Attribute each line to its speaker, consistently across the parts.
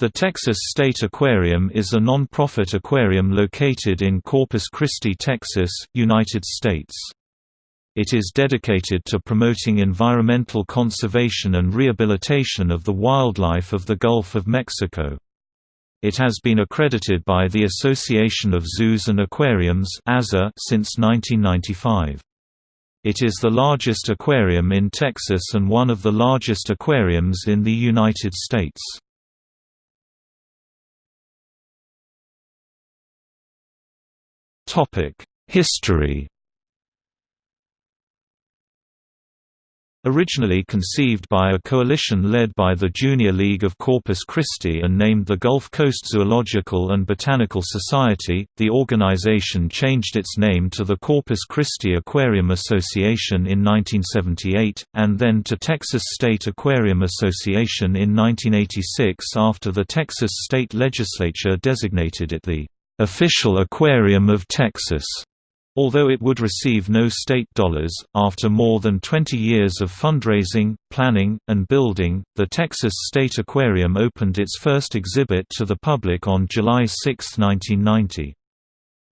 Speaker 1: The Texas State Aquarium is a non-profit aquarium located in Corpus Christi, Texas, United States. It is dedicated to promoting environmental conservation and rehabilitation of the wildlife of the Gulf of Mexico. It has been accredited by the Association of Zoos and Aquariums since 1995. It is the largest aquarium in Texas and one of the largest aquariums in the United States. History. Originally conceived by a coalition led by the Junior League of Corpus Christi and named the Gulf Coast Zoological and Botanical Society, the organization changed its name to the Corpus Christi Aquarium Association in 1978, and then to Texas State Aquarium Association in 1986 after the Texas state legislature designated it the official aquarium of Texas. Although it would receive no state dollars, after more than 20 years of fundraising, planning, and building, the Texas State Aquarium opened its first exhibit to the public on July 6, 1990.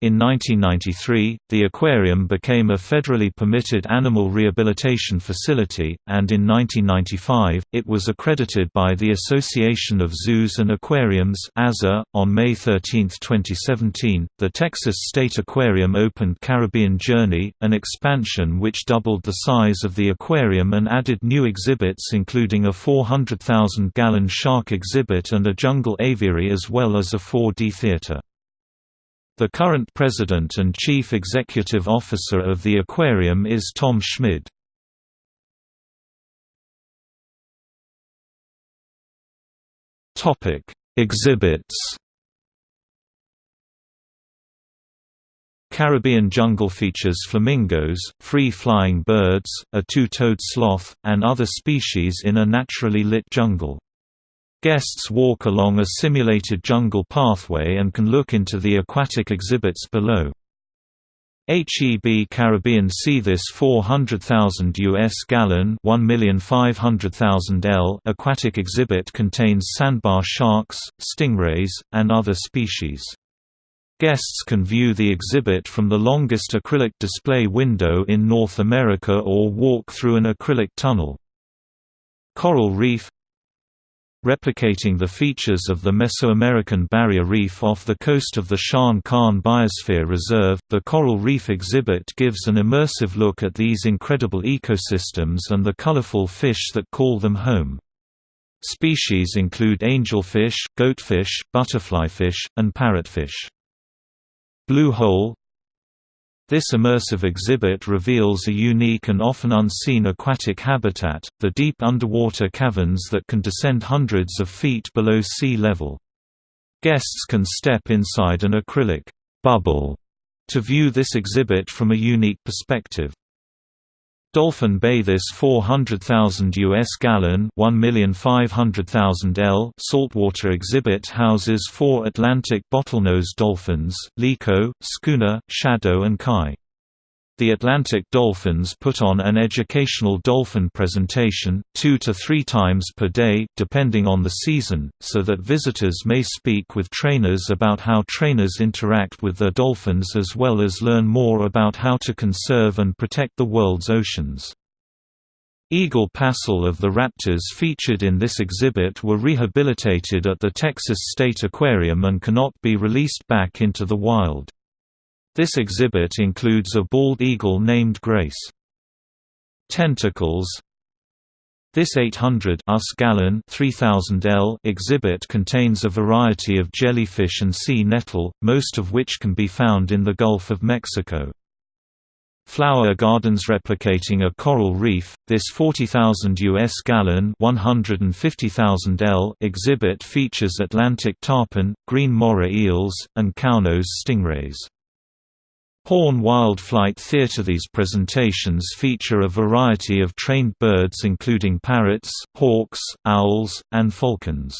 Speaker 1: In 1993, the aquarium became a federally permitted animal rehabilitation facility, and in 1995, it was accredited by the Association of Zoos and Aquariums .On May 13, 2017, the Texas State Aquarium opened Caribbean Journey, an expansion which doubled the size of the aquarium and added new exhibits including a 400,000-gallon shark exhibit and a jungle aviary as well as a 4D theater. The current president and chief executive officer of the aquarium is Tom Schmid. Exhibits. Caribbean jungle features flamingos, free-flying birds, a two-toed sloth, and other species in a naturally lit jungle. Guests walk along a simulated jungle pathway and can look into the aquatic exhibits below. HEB Caribbean Sea This 400,000 US gallon 1,500,000 L aquatic exhibit contains sandbar sharks, stingrays, and other species. Guests can view the exhibit from the longest acrylic display window in North America or walk through an acrylic tunnel. Coral Reef replicating the features of the Mesoamerican barrier reef off the coast of the Sian Ka'an Biosphere Reserve. The Coral Reef exhibit gives an immersive look at these incredible ecosystems and the colorful fish that call them home. Species include angelfish, goatfish, butterflyfish, and parrotfish. Blue Hole this immersive exhibit reveals a unique and often unseen aquatic habitat, the deep underwater caverns that can descend hundreds of feet below sea level. Guests can step inside an acrylic bubble to view this exhibit from a unique perspective. Dolphin Bay This 400,000 US gallon 1,500,000 L saltwater exhibit houses four Atlantic bottlenose dolphins, Liko, Schooner, Shadow and Kai. The Atlantic dolphins put on an educational dolphin presentation, two to three times per day, depending on the season, so that visitors may speak with trainers about how trainers interact with their dolphins as well as learn more about how to conserve and protect the world's oceans. Eagle Passel of the raptors featured in this exhibit were rehabilitated at the Texas State Aquarium and cannot be released back into the wild. This exhibit includes a bald eagle named Grace. Tentacles This 800 us gallon 3000 L exhibit contains a variety of jellyfish and sea nettle, most of which can be found in the Gulf of Mexico. Flower gardens replicating a coral reef, this 40,000 US gallon 150,000 L exhibit features Atlantic tarpon, green moray eels, and cownose stingrays. Horn Wild Flight Theatre These presentations feature a variety of trained birds including parrots, hawks, owls, and falcons.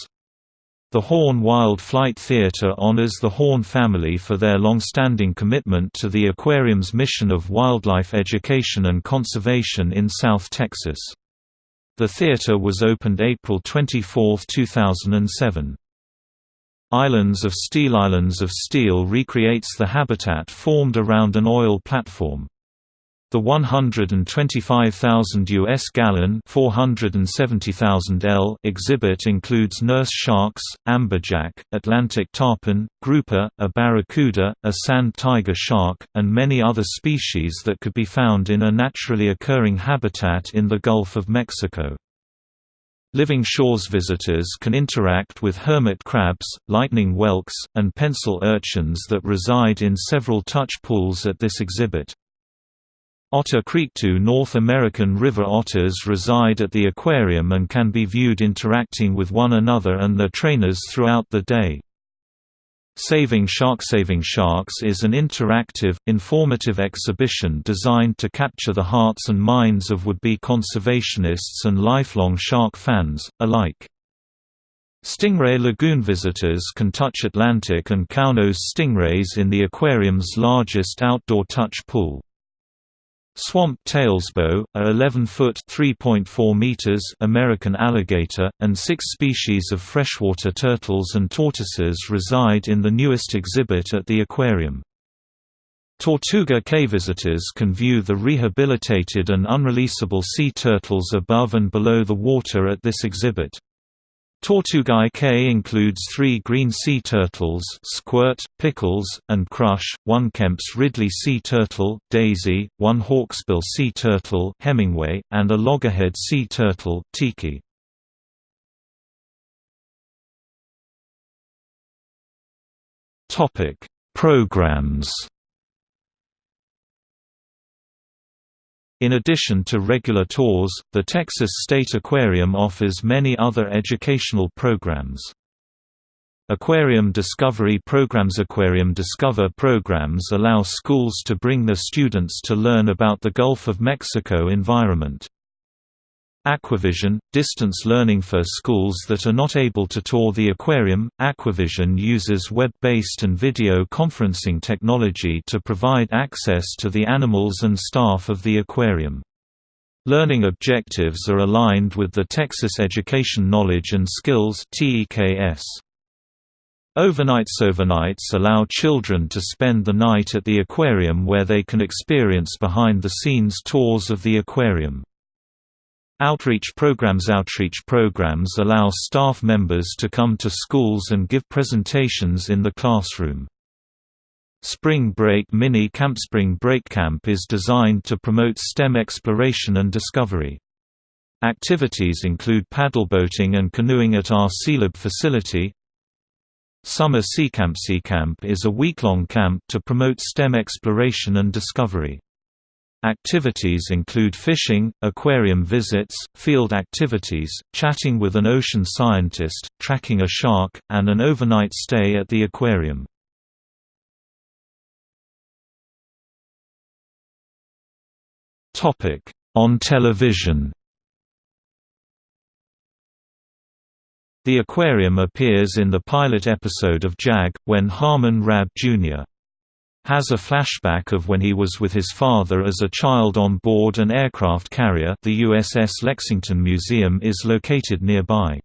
Speaker 1: The Horn Wild Flight Theatre honors the Horn family for their long-standing commitment to the aquarium's mission of wildlife education and conservation in South Texas. The theatre was opened April 24, 2007. Islands of Steel Islands of Steel recreates the habitat formed around an oil platform. The 125,000 US gallon 470,000 L exhibit includes nurse sharks, amberjack, Atlantic tarpon, grouper, a barracuda, a sand tiger shark, and many other species that could be found in a naturally occurring habitat in the Gulf of Mexico. Living Shores visitors can interact with hermit crabs, lightning whelks, and pencil urchins that reside in several touch pools at this exhibit. Otter Creek Two North American river otters reside at the aquarium and can be viewed interacting with one another and their trainers throughout the day. Saving Shark Saving Sharks is an interactive, informative exhibition designed to capture the hearts and minds of would-be conservationists and lifelong shark fans, alike. Stingray Lagoon visitors can touch Atlantic and cownose stingrays in the aquarium's largest outdoor touch pool. Swamp Tails Bo, a 11-foot (3.4 meters) American alligator, and six species of freshwater turtles and tortoises reside in the newest exhibit at the aquarium. Tortuga Cay visitors can view the rehabilitated and unreleasable sea turtles above and below the water at this exhibit. Tortuga Cay includes three green sea turtles Squirt, Pickles, and Crush, one Kemp's Ridley sea turtle, Daisy, one hawksbill sea turtle Hemingway, and a loggerhead sea turtle, Tiki. Programs In addition to regular tours, the Texas State Aquarium offers many other educational programs. Aquarium Discovery Programs Aquarium Discover programs allow schools to bring their students to learn about the Gulf of Mexico environment. Aquavision – distance learning for schools that are not able to tour the aquarium, Aquavision uses web-based and video conferencing technology to provide access to the animals and staff of the aquarium. Learning objectives are aligned with the Texas Education Knowledge and Skills TEKS. Overnights Overnights allow children to spend the night at the aquarium where they can experience behind-the-scenes tours of the aquarium. Outreach programs Outreach programs allow staff members to come to schools and give presentations in the classroom. Spring Break Mini Camp Spring Break Camp is designed to promote STEM exploration and discovery. Activities include paddleboating and canoeing at our SeaLab facility. Summer SeaCamp SeaCamp is a week-long camp to promote STEM exploration and discovery. Activities include fishing, aquarium visits, field activities, chatting with an ocean scientist, tracking a shark, and an overnight stay at the aquarium. On television The aquarium appears in the pilot episode of JAG, when Harmon Rabb Jr has a flashback of when he was with his father as a child on board an aircraft carrier the USS Lexington Museum is located nearby.